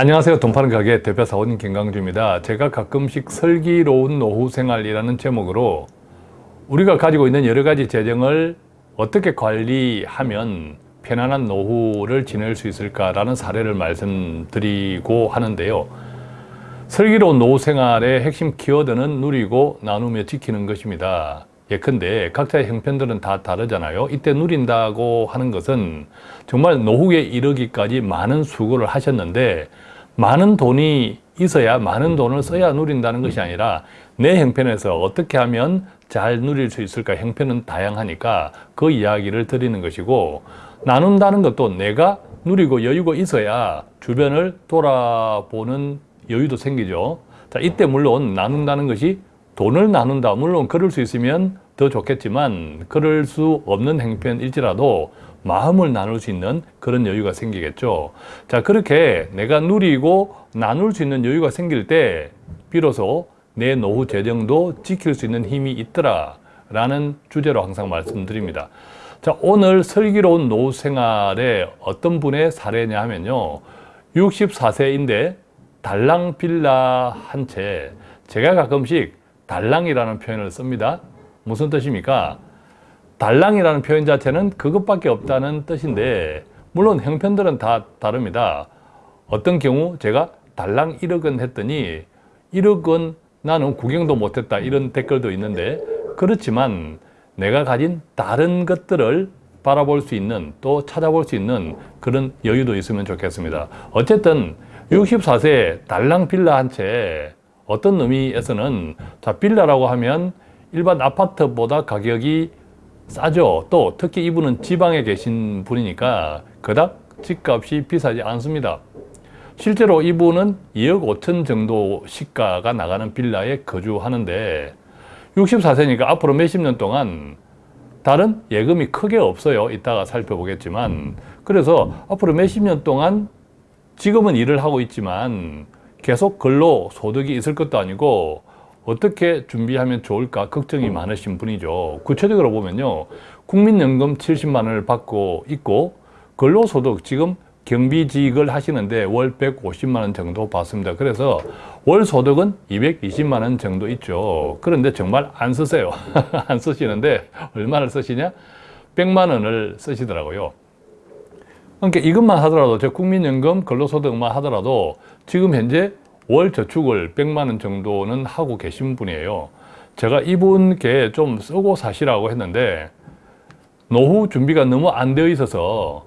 안녕하세요. 돈 파는 가게 대표 사원님 김강주입니다. 제가 가끔씩 슬기로운 노후 생활이라는 제목으로 우리가 가지고 있는 여러 가지 재정을 어떻게 관리하면 편안한 노후를 지낼 수 있을까라는 사례를 말씀드리고 하는데요. 슬기로운 노후 생활의 핵심 키워드는 누리고 나누며 지키는 것입니다. 예컨대 각자의 형편들은 다 다르잖아요. 이때 누린다고 하는 것은 정말 노후에 이르기까지 많은 수고를 하셨는데 많은 돈이 있어야 많은 돈을 써야 누린다는 것이 아니라 내 형편에서 어떻게 하면 잘 누릴 수 있을까? 형편은 다양하니까 그 이야기를 드리는 것이고 나눈다는 것도 내가 누리고 여유가 있어야 주변을 돌아보는 여유도 생기죠. 자 이때 물론 나눈다는 것이 돈을 나눈다. 물론 그럴 수 있으면 더 좋겠지만 그럴 수 없는 형편일지라도 마음을 나눌 수 있는 그런 여유가 생기겠죠. 자 그렇게 내가 누리고 나눌 수 있는 여유가 생길 때 비로소 내 노후 재정도 지킬 수 있는 힘이 있더라 라는 주제로 항상 말씀드립니다. 자 오늘 슬기로운 노후 생활에 어떤 분의 사례냐 하면요. 64세인데 달랑 빌라 한 채. 제가 가끔씩 달랑이라는 표현을 씁니다 무슨 뜻입니까? 달랑이라는 표현 자체는 그것밖에 없다는 뜻인데 물론 형편들은 다 다릅니다. 어떤 경우 제가 달랑 1억 원 했더니 1억 원 나는 구경도 못했다 이런 댓글도 있는데 그렇지만 내가 가진 다른 것들을 바라볼 수 있는 또 찾아볼 수 있는 그런 여유도 있으면 좋겠습니다. 어쨌든 64세 달랑 빌라 한 채 어떤 의미에서는 자 빌라라고 하면 일반 아파트보다 가격이 싸죠. 또 특히 이분은 지방에 계신 분이니까 그닥 집값이 비싸지 않습니다. 실제로 이분은 2억 5천 정도 시가가 나가는 빌라에 거주하는데 64세니까 앞으로 몇십 년 동안 다른 예금이 크게 없어요. 이따가 살펴보겠지만 그래서 앞으로 몇십 년 동안 지금은 일을 하고 있지만 계속 근로 소득이 있을 것도 아니고 어떻게 준비하면 좋을까 걱정이 음. 많으신 분이죠. 구체적으로 보면요. 국민연금 70만 원을 받고 있고 근로소득 지금 경비직을 하시는데 월 150만 원 정도 받습니다. 그래서 월 소득은 220만 원 정도 있죠. 그런데 정말 안 쓰세요. 안 쓰시는데 얼마를 쓰시냐? 100만 원을 쓰시더라고요. 그러니까 이것만 하더라도 저 국민연금 근로소득만 하더라도 지금 현재 월 저축을 100만 원 정도는 하고 계신 분이에요. 제가 이분께 좀 쓰고 사시라고 했는데 노후 준비가 너무 안 되어 있어서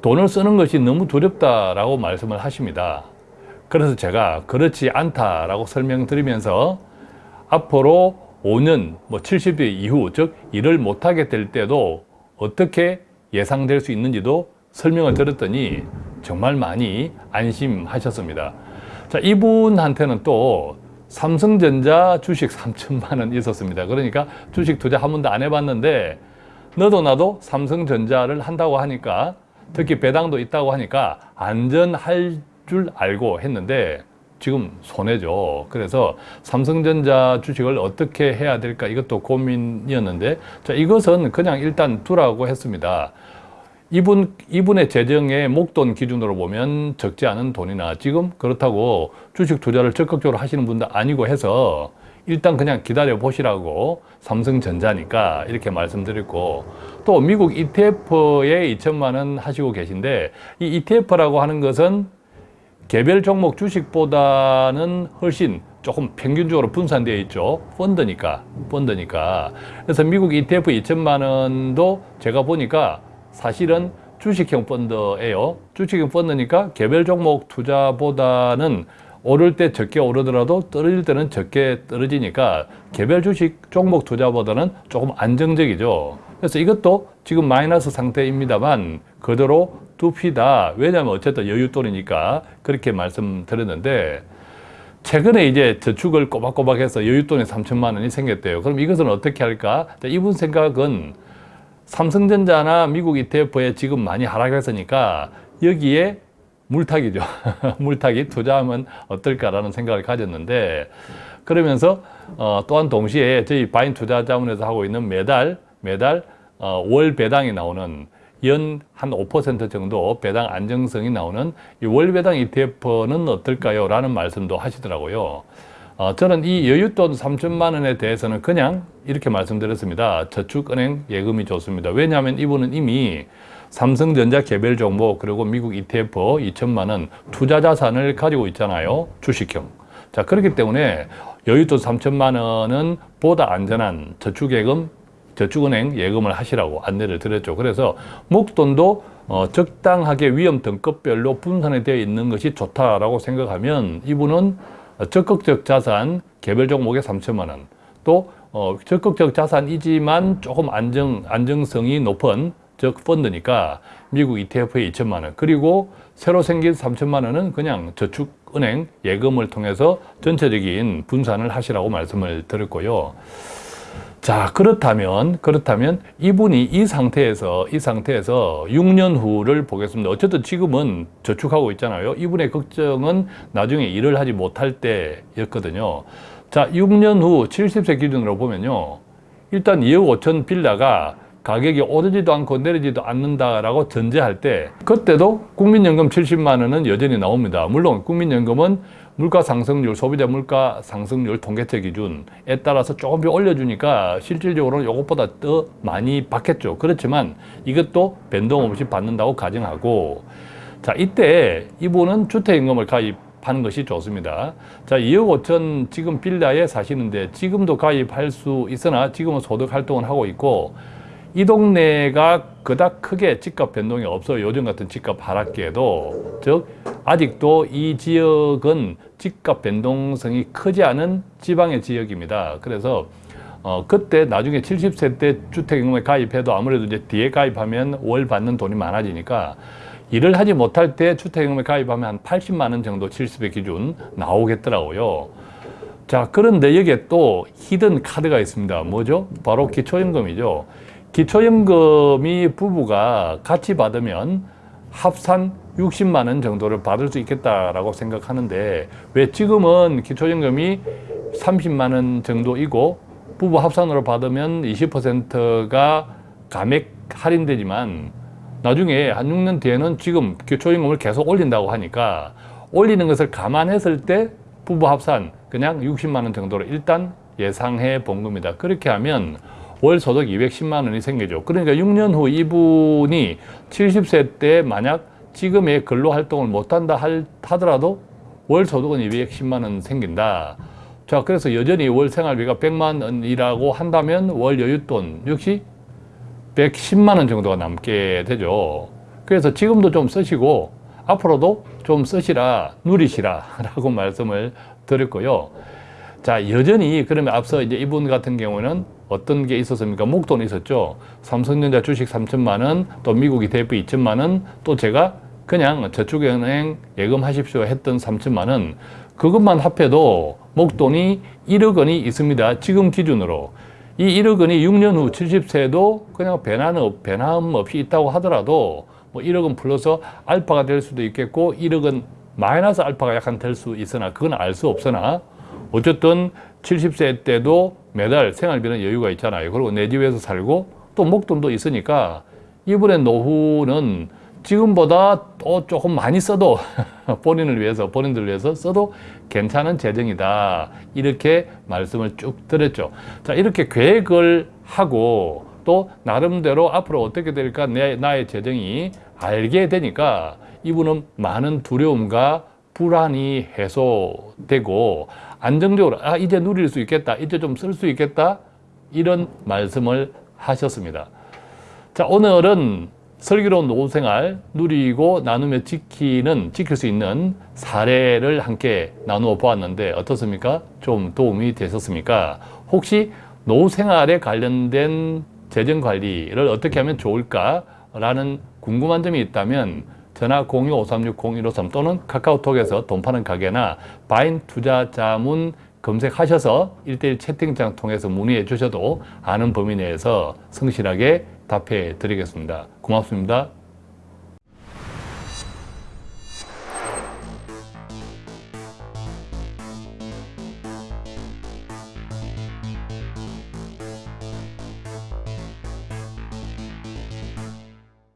돈을 쓰는 것이 너무 두렵다라고 말씀을 하십니다. 그래서 제가 그렇지 않다라고 설명드리면서 앞으로 5년, 뭐 70대 이후, 즉 일을 못하게 될 때도 어떻게 예상될 수 있는지도 설명을 드렸더니 정말 많이 안심하셨습니다. 자, 이분한테는 또 삼성전자 주식 3천만 원 있었습니다. 그러니까 주식 투자 한 번도 안 해봤는데 너도 나도 삼성전자를 한다고 하니까 특히 배당도 있다고 하니까 안전할 줄 알고 했는데 지금 손해죠. 그래서 삼성전자 주식을 어떻게 해야 될까 이것도 고민이었는데 자 이것은 그냥 일단 두라고 했습니다. 이분, 이분의 재정의 목돈 기준으로 보면 적지 않은 돈이나 지금 그렇다고 주식 투자를 적극적으로 하시는 분도 아니고 해서 일단 그냥 기다려 보시라고 삼성전자니까 이렇게 말씀드렸고 또 미국 ETF에 2천만 원 하시고 계신데 이 ETF라고 하는 것은 개별 종목 주식보다는 훨씬 조금 평균적으로 분산되어 있죠. 펀드니까 펀드니까. 그래서 미국 ETF 2천만 원도 제가 보니까 사실은 주식형 펀드예요. 주식형 펀드니까 개별 종목 투자보다는 오를 때 적게 오르더라도 떨어질 때는 적게 떨어지니까 개별 주식 종목 투자보다는 조금 안정적이죠. 그래서 이것도 지금 마이너스 상태입니다만 그대로 두피다. 왜냐하면 어쨌든 여윳돈이니까 그렇게 말씀드렸는데 최근에 이제 저축을 꼬박꼬박 해서 여윳돈이 3천만 원이 생겼대요. 그럼 이것은 어떻게 할까? 이분 생각은 삼성전자나 미국 ETF에 지금 많이 하락했으니까 여기에 물타기죠. 물타기 투자하면 어떨까라는 생각을 가졌는데 그러면서 어, 또한 동시에 저희 바인 투자자문에서 하고 있는 매달 매달 어, 월 배당이 나오는 연 한 5% 정도 배당 안정성이 나오는 이 월 배당 ETF는 어떨까요? 라는 말씀도 하시더라고요. 어, 저는 이 여윳돈 3천만 원에 대해서는 그냥 이렇게 말씀드렸습니다. 저축은행 예금이 좋습니다. 왜냐하면 이분은 이미 삼성전자 개별 종목 그리고 미국 ETF 2천만 원 투자 자산을 가지고 있잖아요. 주식형. 자 그렇기 때문에 여윳돈 3천만 원은 보다 안전한 저축예금 저축은행 예금을 하시라고 안내를 드렸죠. 그래서 목돈도 어, 적당하게 위험 등급별로 분산이 되어 있는 것이 좋다라고 생각하면 이분은 적극적 자산 개별 종목에 3천만 원, 또 어, 적극적 자산이지만 조금 안정 안정성이 높은 즉 펀드니까 미국 ETF에 2천만 원, 그리고 새로 생긴 3천만 원은 그냥 저축은행 예금을 통해서 전체적인 분산을 하시라고 말씀을 드렸고요. 자 그렇다면 그렇다면 이분이 이 상태에서 이 상태에서 6년 후를 보겠습니다. 어쨌든 지금은 저축하고 있잖아요. 이분의 걱정은 나중에 일을 하지 못할 때였거든요. 자 6년 후 70세 기준으로 보면요. 일단 2억 5천 빌라가 가격이 오르지도 않고 내리지도 않는다라고 전제할 때 그때도 국민연금 70만 원은 여전히 나옵니다. 물론 국민연금은 물가 상승률, 소비자 물가 상승률 통계체 기준에 따라서 조금 더 올려주니까 실질적으로는 이것보다 더 많이 받겠죠. 그렇지만 이것도 변동 없이 받는다고 가정하고 자 이때 이분은 주택임금을 가입하는 것이 좋습니다. 자 2억 5천 지금 빌라에 사시는데 지금도 가입할 수 있으나 지금은 소득 활동을 하고 있고 이 동네가 그닥 크게 집값 변동이 없어요. 요즘 같은 집값 하락기에도. 즉, 아직도 이 지역은 집값 변동성이 크지 않은 지방의 지역입니다. 그래서, 어, 그때 나중에 70세 때 주택임금에 가입해도 아무래도 이제 뒤에 가입하면 월 받는 돈이 많아지니까 일을 하지 못할 때 주택임금에 가입하면 한 80만 원 정도 70세 기준 나오겠더라고요. 자, 그런데 여기에 또 히든 카드가 있습니다. 뭐죠? 바로 기초연금이죠. 기초연금이 부부가 같이 받으면 합산 60만 원 정도를 받을 수 있겠다라고 생각하는데 왜 지금은 기초연금이 30만 원 정도이고 부부 합산으로 받으면 20%가 감액 할인되지만 나중에 한 6년 뒤에는 지금 기초연금을 계속 올린다고 하니까 올리는 것을 감안했을 때 부부 합산 그냥 60만 원 정도로 일단 예상해 본 겁니다. 그렇게 하면 월 소득 210만 원이 생기죠. 그러니까 6년 후 이분이 70세 때 만약 지금의 근로활동을 못한다 하더라도 월 소득은 210만 원 생긴다. 자, 그래서 여전히 월 생활비가 100만 원이라고 한다면 월 여윳돈 역시 110만 원 정도가 남게 되죠. 그래서 지금도 좀 쓰시고 앞으로도 좀 쓰시라, 누리시라 라고 말씀을 드렸고요. 자, 여전히 그러면 앞서 이제 이분 같은 경우는 어떤 게 있었습니까? 목돈이 있었죠. 삼성전자 주식 3천만 원, 또 미국 ETF 2천만 원, 또 제가 그냥 저축은행 예금하십시오 했던 3천만 원, 그것만 합해도 목돈이 1억 원이 있습니다. 지금 기준으로. 이 1억 원이 6년 후 70세도 그냥 변함, 변함 없이 있다고 하더라도 뭐 1억 원 플러스 알파가 될 수도 있겠고 1억 원 마이너스 알파가 약간 될 수 있으나 그건 알 수 없으나 어쨌든 70세 때도 매달 생활비는 여유가 있잖아요. 그리고 내 집에서 살고 또 목돈도 있으니까 이분의 노후는 지금보다 또 조금 많이 써도 본인을 위해서 본인들을 위해서 써도 괜찮은 재정이다 이렇게 말씀을 쭉 드렸죠 자 이렇게 계획을 하고 또 나름대로 앞으로 어떻게 될까 내, 나의 재정이 알게 되니까 이분은 많은 두려움과 불안이 해소되고 안정적으로 아 이제 누릴 수 있겠다 이제 좀 쓸 수 있겠다 이런 말씀을 하셨습니다 자 오늘은 슬기로운 노후생활 누리고 나누며 지키는 지킬 수 있는 사례를 함께 나누어 보았는데 어떻습니까? 좀 도움이 되셨습니까? 혹시 노후생활에 관련된 재정관리를 어떻게 하면 좋을까? 라는 궁금한 점이 있다면 전화 02-536-0153 또는 카카오톡에서 돈 파는 가게나 바인 투자자문 검색하셔서 일대일 채팅창 통해서 문의해 주셔도 아는 범위 내에서 성실하게 답해 드리겠습니다. 고맙습니다.